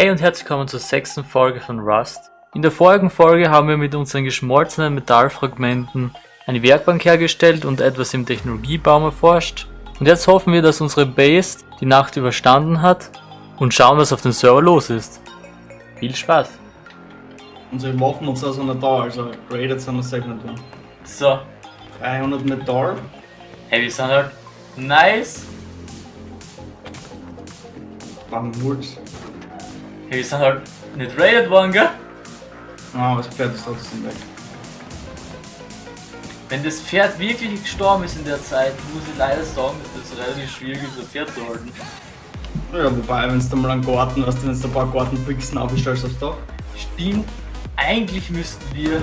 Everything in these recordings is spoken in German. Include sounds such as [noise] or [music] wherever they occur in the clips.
Hey und herzlich willkommen zur sechsten Folge von Rust. In der vorigen Folge haben wir mit unseren geschmolzenen Metallfragmenten eine Werkbank hergestellt und etwas im Technologiebaum erforscht. Und jetzt hoffen wir, dass unsere Base die Nacht überstanden hat und schauen, was auf dem Server los ist. Viel Spaß! Unsere Waffen und so sind noch da, also rated sind wir safe nicht drin. So, 300 Metall. hey, wir sind halt nice. Bam, Wurz. Hey, wir sind halt nicht raided worden, gell? Ah, das Pferd ist trotzdem weg. Wenn das Pferd wirklich gestorben ist in der Zeit, muss ich leider sagen, dass das relativ schwierig ist, ein Pferd zu halten. Ja, wobei, wenn du mal einen Garten hast, wenn du ein paar Gartenpixen aufstellst aufs Dach. Stimmt, eigentlich müssten wir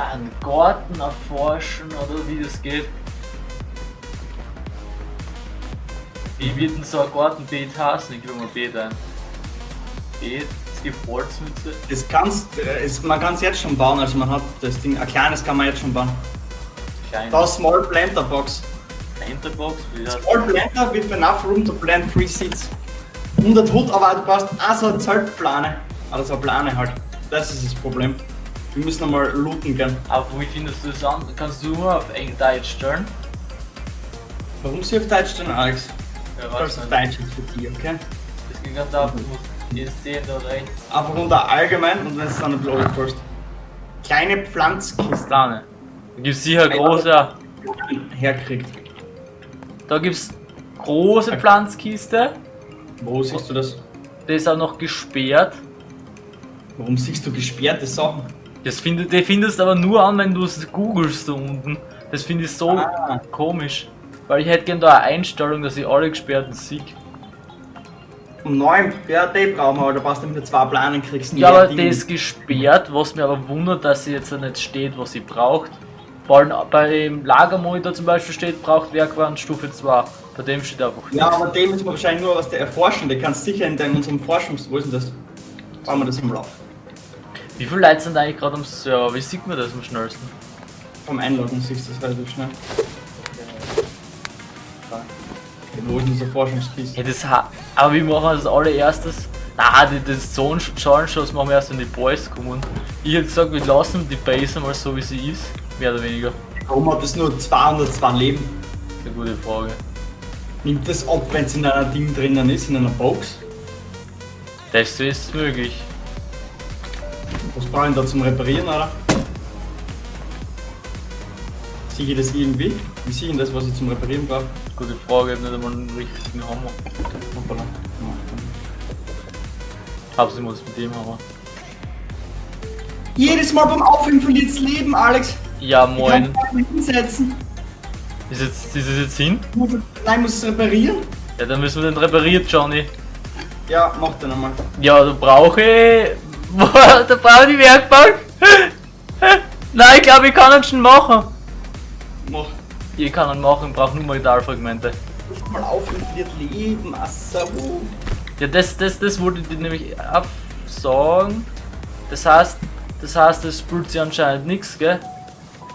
einen Garten erforschen oder wie das geht. Wie wird denn so ein Gartenbeet heißen? Ich gebe mal Beet ein. Beet, es gibt Holzmütze. Das kannst, äh, ist, man kann es jetzt schon bauen, also man hat das Ding, ein kleines kann man jetzt schon bauen. Kleine Da Small Planter Box. Wie heißt Small Planter with enough room to plant three seeds. 100 Hut, aber du brauchst auch so eine Zeltplane. Also eine Plane halt. Das ist das Problem. Wir müssen einmal looten gehen. Aber wie findest du das an? Kannst du nur auf Deutsch stellen? Warum sie auf Deutsch stehen, Alex? Ja, es auf Deutsch ist für dich, okay? Das ging ganz auf, du musst Szene da rechts. Einfach unter allgemein und wenn es dann ein bisschen aufpasst. Kleine Pflanzkisten Da gibt es sicher große. herkriegt. Da gibt es große Pflanzkiste. Wo siehst du das? Der ist auch noch gesperrt. Warum siehst du gesperrte Sachen? Das findet, die findest aber nur an, wenn du es googelst da unten. Das finde ich so Ah. komisch. Weil ich hätte gerne da eine Einstellung, dass ich alle gesperrten sehe. Um 9 BRD brauchen wir, aber da brauchst du mit zwei Planen kriegst. Ja, mehr aber der ist gesperrt, was mir aber wundert, dass sie jetzt nicht steht, was sie braucht. Vor allem beim Lagermonitor zum Beispiel steht, braucht Werkbank Stufe 2. Bei dem steht einfach Ja, aber dem ist wahrscheinlich nur was der Erforschen. Der kannst sicher in deinem unserem Forschungs... Wo ist denn das? Bauen wir das im Lauf. Wie viele Leute sind eigentlich gerade am Server? Wie sieht man das am schnellsten? Vom Einloggen siehst du das relativ schnell. Wo ist unsere Forschungskiste? Ja, das aber wie machen wir das allererstes? Na, die, das Zone-Schuss machen wir erst, wenn die Boys kommen. Ich hätte gesagt, wir lassen die Base mal so wie sie ist. Mehr oder weniger. Warum hat das nur 202 Leben? Das ist eine gute Frage. Nimmt das ab, wenn es in einer Ding drinnen ist, in einer Box? Das ist möglich. Was brauche ich da zum Reparieren, oder? Sehe ich das irgendwie? Wie sehe ich das, was ich zum Reparieren brauche? Gute Frage, ich habe nicht einmal einen richtigen Hammer. Hoppala. Hauptsächlich muss mit dem Hammer. Jedes Mal beim Aufhören verliert das Leben, Alex. Ja, moin. hinsetzen. Ist, jetzt, ist es jetzt hin? Nein, muss es reparieren? Ja, dann müssen wir den repariert, Johnny. Ja, mach den einmal. Ja, da brauche ich. [laughs] Da brauche ich die Werkbank. [laughs] Nein, ich glaube, ich kann ihn schon machen. Ich kann ihn machen, ich brauche nur Metallfragmente. Nicht mal aufhören verliert Leben. Assa, uh. Ja, das, das, das ich dir nämlich absagen. Das heißt, das heißt, es spült sich anscheinend nichts, gell?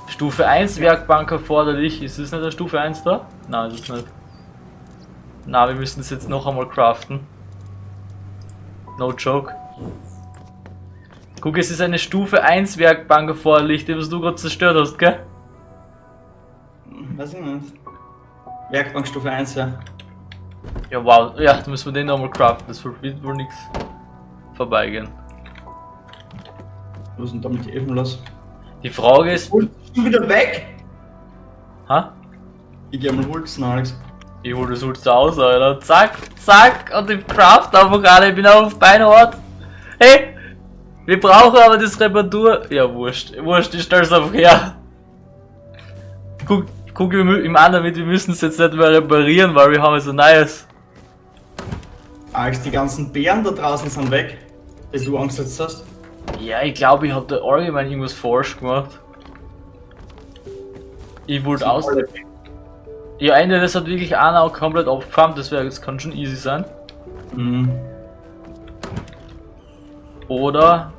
Stufe 1 Werkbank erforderlich. Ist das nicht eine Stufe 1 da? Nein, ist es nicht. Na, wir müssen das jetzt noch einmal craften. No joke. Guck, es ist eine Stufe 1 Werkbank erforderlich, die was du gerade zerstört hast, gell? Weiß ich nicht. Werkbank Stufe 1, ja. Ja, wow. Ja, dann müssen wir den nochmal craften. Das wird wohl nichts vorbeigehen. Was ist denn da mit die Efen los? Die Frage ist. Und schon wieder weg? Ha? Ich geh mal Holzen, Alex. Ich hol das Holz da aus, Alter. Zack, zack, und ich craft einfach alle. Ich bin auf Beinhort. Hey, wir brauchen aber das Reparatur. Ja, wurscht. Wurscht, ich stell's einfach her. Guck, guck wir mü- im anderen mit, wir müssen es jetzt nicht mehr reparieren, weil wir haben jetzt ein neues. Alex, die ganzen Bären da draußen sind weg, die du angesetzt hast. Ja, ich glaube, ich hab da allgemein irgendwas falsch gemacht. Ich wollte aus. Ja, Ende, das hat wirklich einer auch komplett abgefarmt, das, wär, das kann schon easy sein. Mhm. Oder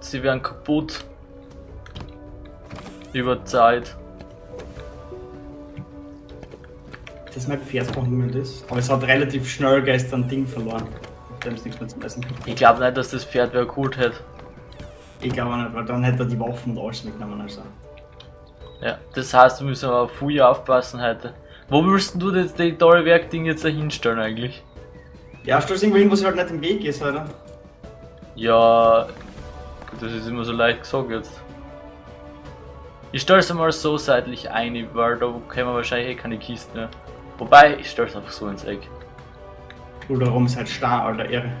sie werden kaputt. Über Zeit. Das ist mein Pferd verhungert ist. Aber es hat relativ schnell gestern ein Ding verloren. dem ist nichts mehr zu essen. Ich glaube nicht, dass das Pferd wer gut hätte. Ich glaube nicht, weil dann hätte er die Waffen und alles mitgenommen. Also. Ja, das heißt, wir müssen aber auf Fuja aufpassen heute. Wo willst du das die tolle Werkding jetzt da hinstellen eigentlich? Ja, stell es irgendwo hin, wo sie halt nicht im Weg ist, oder? Ja, das ist immer so leicht gesagt jetzt. Ich stelle es mal so seitlich ein, weil da können wir wahrscheinlich eh keine Kisten mehr. Wobei, ich stelle es einfach so ins Eck. Oder warum ist halt starr, Alter, Ehre.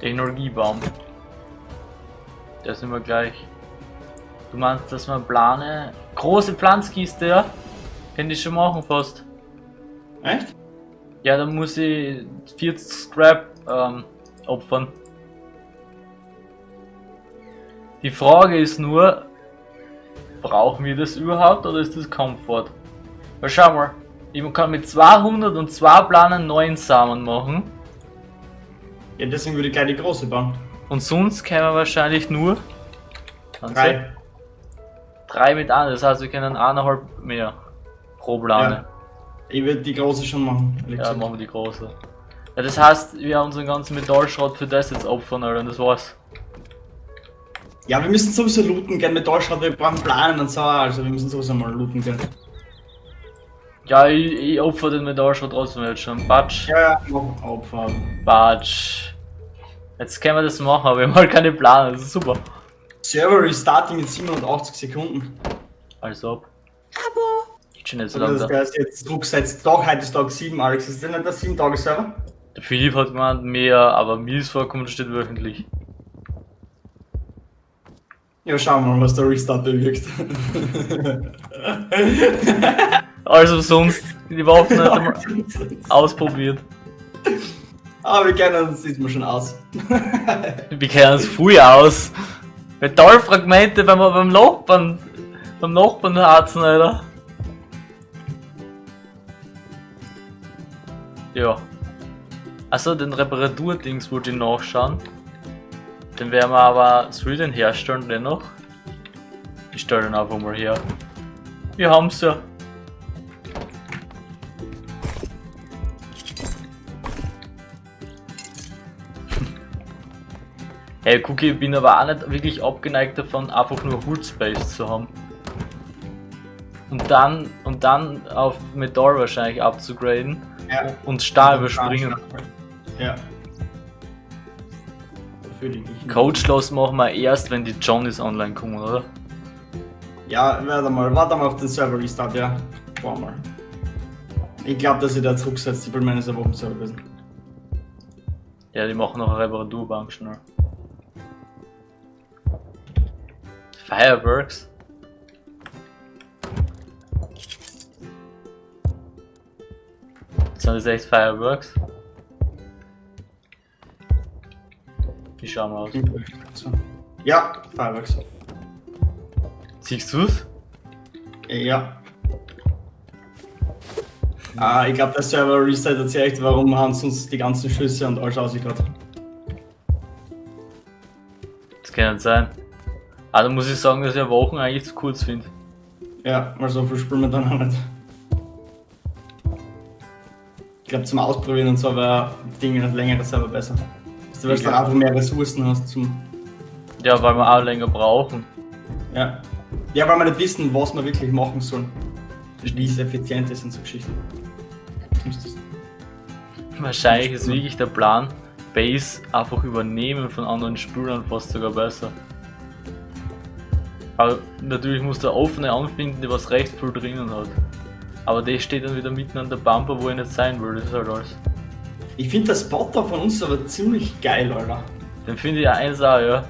Technologiebaum. Der sind wir gleich. Du meinst, dass man plane. Große Pflanzkiste, ja? Kann ich schon machen fast. Echt? Ja, dann muss ich 40 Scrap ähm, opfern. Die Frage ist nur, brauchen wir das überhaupt oder ist das Komfort? Weil schau mal, ich kann mit 202 Planen neuen Samen machen Ja, deswegen würde ich gleich die große bauen. und sonst können wir wahrscheinlich nur Drei. drei mit an, das heißt wir können eineinhalb mehr pro Plane. Ich würde die große schon machen. Ja, gesagt. machen wir die große. Ja, das heißt, wir haben unseren ganzen Metallschrott für das jetzt opfern, Alter, und das war's. Ja, wir müssen sowieso looten gehen. Metallschrott, wir brauchen Planen und so. Also wir müssen sowieso mal looten gehen. Ja, ich, ich opfer den Metallschrott trotzdem jetzt schon. Batsch, Ja, ja, mach Opfer. Batsch. Jetzt können wir das machen, aber wir haben halt keine Plane, das ist super. Server restarting in 780 Sekunden. Also ob. Geht schon nicht so lange das da. heißt jetzt Druck seit Tag, heute ist Tag 7, Alex. Ist das nicht der 7 Tage Server? Der Philipp hat gemeint mehr, aber mir ist vorkommen, das steht wöchentlich. Ja, schauen wir mal, was der Restart bewirkt. [laughs] Also sonst, die Waffen nicht einmal [laughs] ausprobiert. Aber wir kennen uns diesmal schon aus. [laughs] Wir kennen uns früh aus. Metallfragmente beim, beim Nachbarn, beim Nachbarn harzen, Alter. Ja. Also den Reparaturdings wollte ich nachschauen. Den werden wir aber, soll ich den herstellen dennoch? Ich stelle den einfach mal her. Wir haben's ja. [laughs] Hey, Cookie, ich bin aber auch nicht wirklich abgeneigt davon, einfach nur Hood Space zu haben. Und dann, und dann auf Metall wahrscheinlich abzugraden Ja. und Stahl überspringen. Ja. Ich Coachlos machen wir erst, wenn die Johnnies online kommen, oder? Ja, warte mal, warte mal auf den Server Restart, ja. Warte mal. Ich glaube, dass ich da zurücksetzt, ich will meine Wochen Server gewesen. Ja, die machen noch eine Reparaturbank schnell. Fireworks? Sind das echt Fireworks? Wie schauen wir aus? Ja, Fireworks. Siehst du's? Ja. Ah, ich glaube, der Server Reset erzählt echt, warum haben sie uns die ganzen Schüsse und alles ausgegraut. Das kann nicht sein. Ah, da muss ich sagen, dass ich ja Wochen eigentlich zu kurz finde. Ja, mal so viel spielen wir dann auch nicht. Ich glaube, zum Ausprobieren und so wäre Dinge nicht längere Server besser. Du weißt, dann einfach mehr Ressourcen hast zum. Ja, weil wir auch länger brauchen. Ja. Ja, weil wir nicht wissen, was wir wirklich machen sollen. Wie es effizient ist und so Geschichten. Wahrscheinlich ist wirklich der Plan, Base einfach übernehmen von anderen Spielern fast sogar besser. Aber natürlich muss der offene anfinden, der was recht viel drinnen hat. Aber der steht dann wieder mitten an der Bumper, wo ich nicht sein will, das ist halt alles. Ich finde das da von uns aber ziemlich geil, Alter. Den finde ich eins auch, ja.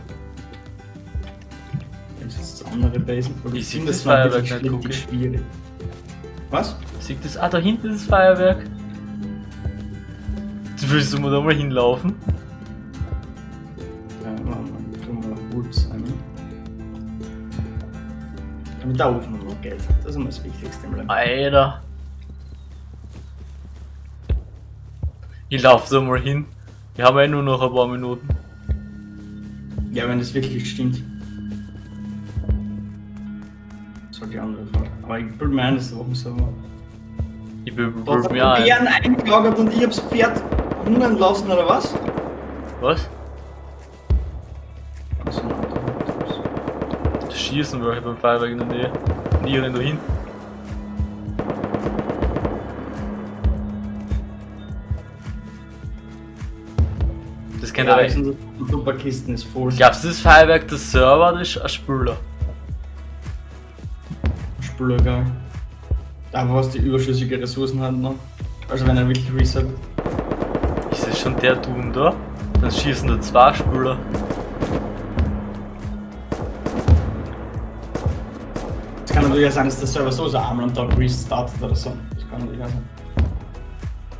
Wenn es jetzt andere Basen Ich finde, sehe das war Feuerwerk nicht, schwierig. Was? Sieht das? Ah, da hinten ist das Feuerwerk. Jetzt willst du mal da mal hinlaufen? Ja, warte mal, tun wir noch Woods ein. Damit der Ofen noch geht. Das ist immer das Wichtigste im Leben. Alter. Ich lauf so mal hin. Wir haben ja nur noch ein paar Minuten. Ja, wenn das wirklich stimmt. Das war die andere Frage. Aber ich bin mir ein, das ist auch so. Ich will Da hat mir der ein. Bären eingelagert und ich hab's Pferd hungern lassen, oder was? Was? Also, Das Schießen war beim Feuerwerk in der Nähe. Nie renn da hin. Ihr ja, recht. die Superkisten ist voll. Glaubst du, das Feuerwerk der Server oder ist ein Spüler? Spüler, geil. Da, was die überschüssige Ressourcen hat noch. Also, wenn er wirklich reset. Ist das schon der Tun da? Dann schießen da zwei Spüler. Es kann natürlich sein, dass der Server so so einmal am Tag restartet oder so. Das kann natürlich sein.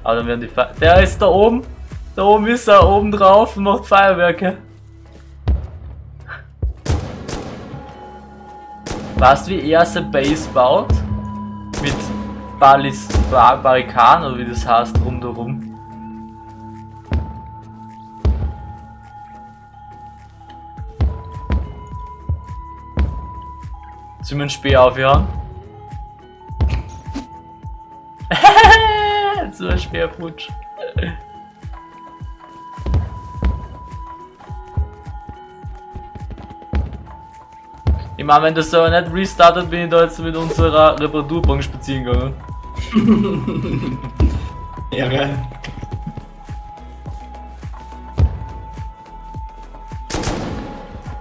Aber dann werden die Fe Der ist da oben. Da oben ist er, oben drauf und macht Feuerwerke. Weißt du, wie er seine Base baut? Mit Balis Bar Barrikaden oder wie das heißt rundherum. Sollen wir einen Speer aufhören? [laughs] so ein Speerputsch. Ich meine, wenn das so nicht restartet, bin ich da jetzt mit unserer Reparaturbank spazieren gegangen. [laughs] Ehre.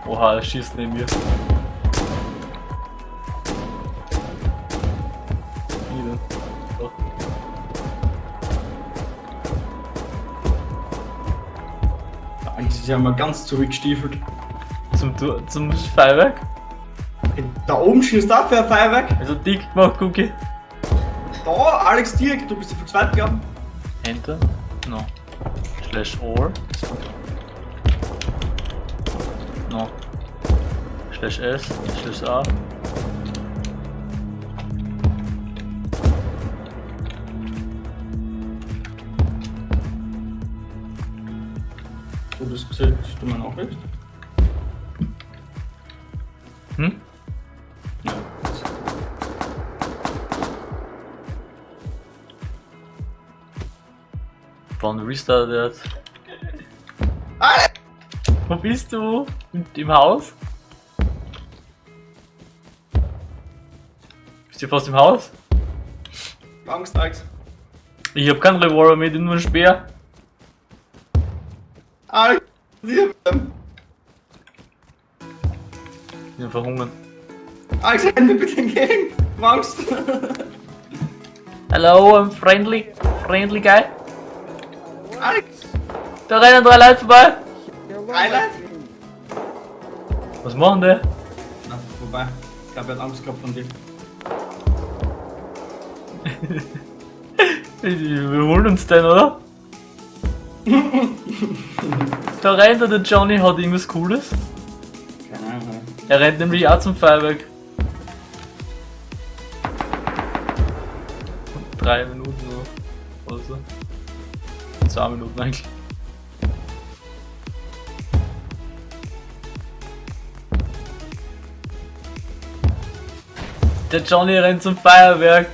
Oha, er schießt neben mir. Eigentlich ist ja mal ganz zurückgestiefelt. Zum, zum Feuerwerk? Da oben schießt auch für ein Feuerwerk. Also dick gemacht, Cookie. Da, Alex direkt, du bist ja für zweit glauben. Enter? No. Slash or. No. Slash S. Slash A. Du hast gesagt, du meine Nachricht? Wann restartet? Alex! Wo bist du? Im, Im Haus? Bist du fast im Haus? Angst, Alex. Ich hab keinen Revolver mit, nur einen Speer. Alex! Wir- Ich bin verhungern. Alex, mir bitte entgegen! Angst! Hello, I'm friendly. Friendly guy. Da rennen drei Leute vorbei. Highlight? Was machen die? Na, vorbei. Ich glaube, er hat Angst gehabt von dir. [laughs] Wir holen uns den, oder? [laughs] da rennt er, der Johnny hat irgendwas Cooles. Keine Ahnung. Er rennt nämlich auch zum Feuerwerk. Drei Minuten noch. Oder so. Zwei Minuten eigentlich. Der Johnny rennt zum Feuerwerk.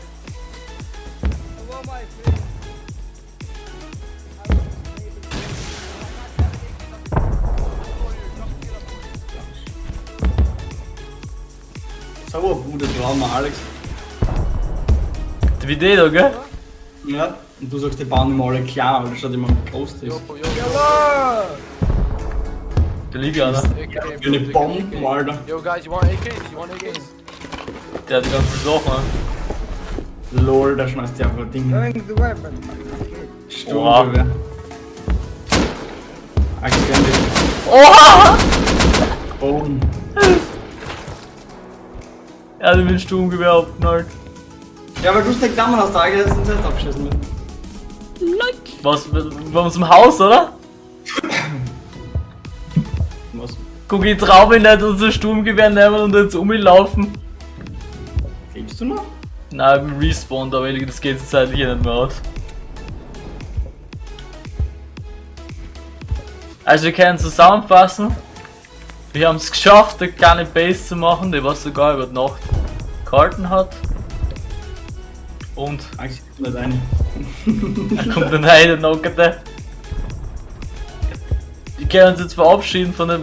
So ein Bruder Trauma, Alex. Die da, gell? Ja. Und du sagst, die bauen immer alle klar, weil das schaut immer groß ist. Yo, Da liegt. AK, Wie eine Bomben, Alter. Yo, guys, you want AKs? You want AKs? Der hat die ganzen Sachen. Lol, da schmeißt die einfach Ding. Throwing the weapon. Sturmgewehr. Akzente. Oha! Boden. Er hat mir ein Sturmgewehr abgeknallt. Ja, aber du hast den Klammern aus der Auge, das sind selbst abgeschissen mit. Was? Bei uns im Haus, oder? Was? Guck, ich trau mich nicht unser Sturmgewehr nehmen und jetzt um ihn laufen. Lebst du noch? Nein, ich bin respawned, aber das geht jetzt zeitlich eh nicht mehr aus. Also wir können zusammenfassen. Wir haben es geschafft, eine kleine Base zu machen, die was sogar über Nacht gehalten hat. Und Alex, nicht rein. Da kommt dann rein, der Nockerte. Wir können uns jetzt verabschieden von dem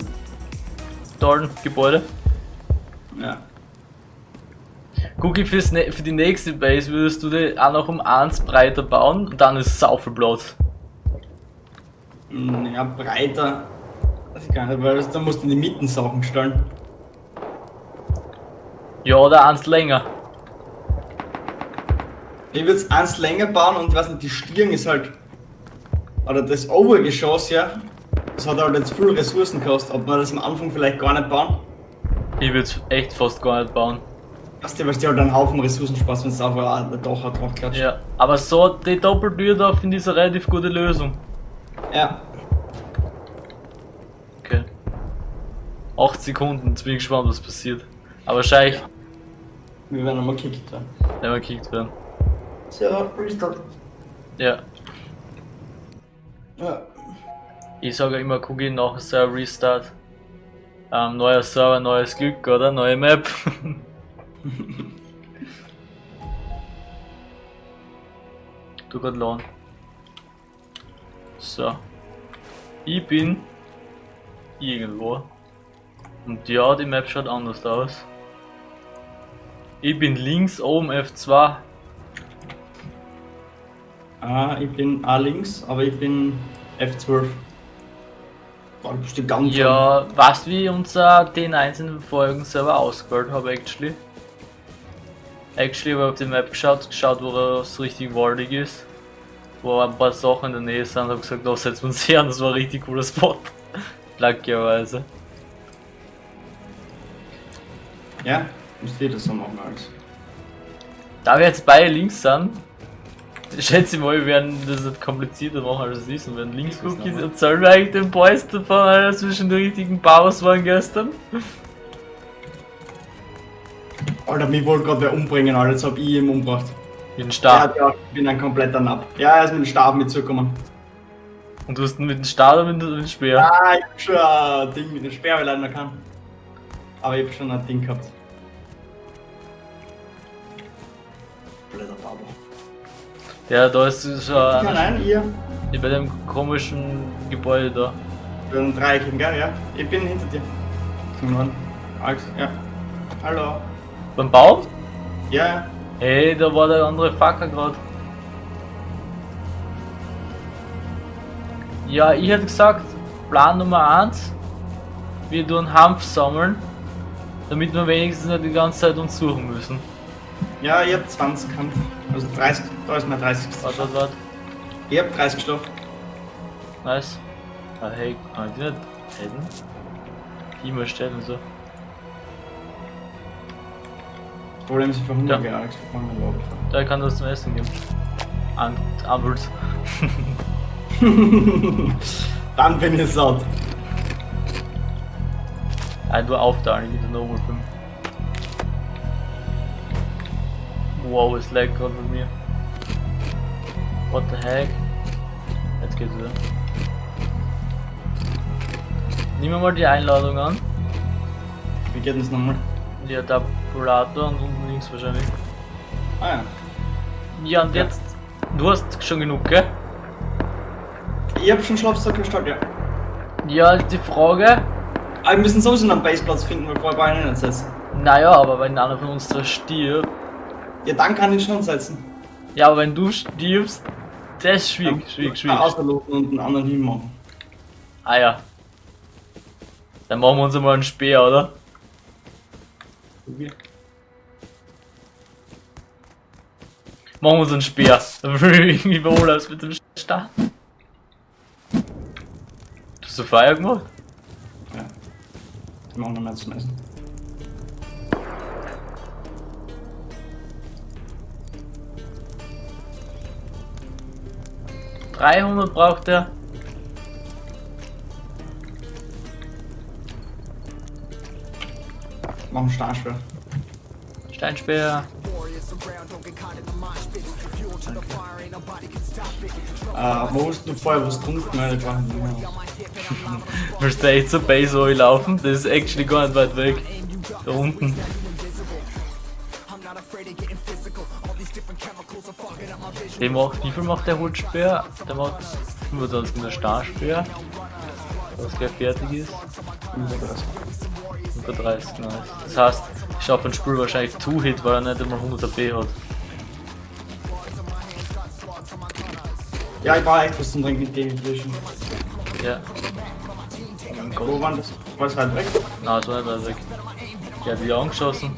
tollen Gebäude. Ja. Gucki, fürs ne für die nächste Base würdest du die auch noch um eins breiter bauen und dann ist es sau viel Platz. Hm, Ja, breiter. Weiß ich gar nicht, weil da musst du in die Mitten Sachen stellen. Ja, oder eins länger. Ich würde es eins länger bauen und weiß nicht, die Stirn ist halt. Oder das Obergeschoss, ja. Das hat halt jetzt viel Ressourcen gekostet. Ob man das am Anfang vielleicht gar nicht bauen? Ich würde es echt fast gar nicht bauen. Weißt du, weil dir halt einen Haufen Ressourcen spaßt, wenn es einfach hat drauf klatscht. Ja, aber so die Doppeltür da finde ich eine relativ gute Lösung. ja. Okay. 8 Sekunden, jetzt bin ich gespannt, was passiert. Aber wahrscheinlich, Wir werden nochmal kickt dann. wenn wir gekickt werden. So, Restart. Ja. Ja. Ich sage immer, Cookie nach Server Restart. Ähm, neuer Server, neues Glück, oder? Neue Map. [laughs] [laughs] du grad laden. So. Ich bin irgendwo. Und ja, die Map schaut anders aus. Ich bin links oben F2. Ah, ich bin A links, aber ich bin F12. Boah, du bist die ganz Ja, weißt du, wie unser den einzelnen Folgen selber ausgewählt habe, actually? Actually ich auf die Map geschaut, geschaut, wo es richtig waldig ist. Wo ein paar Sachen in der Nähe sind, habe gesagt, da wir uns her und das war ein richtig cooler Spot. [laughs] Luckyerweise. Ja, müsst ihr das so machen alles. Da wir jetzt beide links sind, schätze ich mal, wir werden das nicht komplizierter machen als es ist und werden links Cookies erzählen wir eigentlich den Boys davon, Alter, zwischen den richtigen Powers waren gestern. Alter, mich wollte gerade wer umbringen, Alter, jetzt hab ich ihn umgebracht. Mit dem Ja, Stab. ja, ich bin ein kompletter Napp. Ja, er ist mit dem Stab mitzukommen. Und du hast ihn mit dem Stab oder mit dem Speer? Ah, ich hab schon ein Ding mit dem Speer, weil ich noch kann. Aber ich hab schon ein Ding gehabt. Blöder Babo. Ja, da ist schon Ja, einer nein, ihr. Ja, bei dem komischen Gebäude da. Bei den Dreiecken, gell? Ja. Ich bin hinter dir. Zum Norden. Alex, ja. Hallo. Beim Baum? Ja. Hey, da war der andere Facker gerade. Ja, ich hätte gesagt, Plan Nummer 1, wir tun Hanf sammeln, damit wir wenigstens nicht die ganze Zeit uns suchen müssen. Ja, ich hab 20 Kampf. Also 30, da ist mein 30. Warte, warte, warte. Ich hab 30 Stoff. Nice. Ah, hey, kann ich die nicht hätten? Die mal stellen so. Problem ist, ich verhungere, Ja. Alex. Wir fangen mal Da kann das zum Essen geben. An Ampuls. [laughs] Dann bin ich satt. Ein du auf da, ich wieder Normal 5. Wow, es lag gerade bei mir. What the heck? Jetzt geht's wieder. Nehmen wir mal die Einladung an. Wie geht das nochmal? Ja, Tabulator und unten links wahrscheinlich. Ah ja. Ja, und Ja. jetzt. Du hast schon genug, gell? Ich hab schon Schlafsack gestartet, ja. Ja, ist die Frage. Aber wir müssen sowieso einen Baseplatz finden, weil vorher Beine nicht setzen. Naja, aber wenn einer von uns da stirbt. Ja, dann kann ich schon setzen. Ja, aber wenn du stirbst, das ist schwierig, schwierig, schwierig. Ausloten und einen anderen hinmachen. Ah ja. Dann machen wir uns mal einen Speer, oder? Okay. Machen wir uns einen Speer. Ich irgendwie wohl als mit dem Start. Hast du Feuer gemacht? Ja. Wir machen noch mehr zum Essen. Dreihundert braucht er. Machen Steinschwer. Steinspeer. Äh, wo hast du vorher was getrunken? Mehr. Willst du echt zur Base Oil laufen? Das ist actually gar nicht weit weg. Da unten. Der macht, wie viel macht der Holzspeer? Der macht 25 der Starrspeer. Was gleich fertig ist. 130, nice. Das heißt, ich schaffe ein Spiel wahrscheinlich 2-Hit, weil er nicht immer 100 AP hat. Ja, ich brauche echt was zum Trinken gegen Fischen. Ja. Wo waren das? War das weit weg? Nein, das war nicht weit weg. Der hat die angeschossen.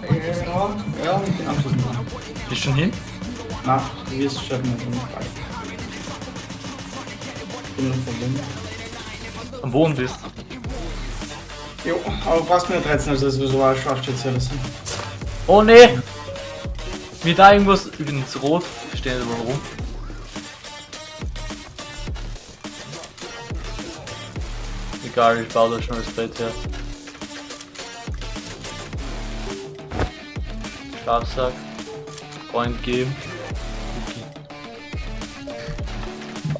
Ja, ja, ich bin abschließen. Bist schon hin? Na, du wirst es schaffen, du nicht weißt. Ich bin noch verbunden. Am Boden bist. Jo, aber brauchst mir 13, also das ist so ein Scharfschütze oder so. Oh ne! Mir da irgendwas. Ich bin jetzt rot. Ich stehe nicht überall rum. Egal, ich baue da schon das Bett her. Schlafsack. Freund geben.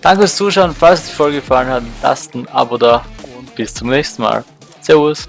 Danke fürs Zuschauen. Falls die Folge gefallen hat, lasst ein Abo da und bis zum nächsten Mal. Servus.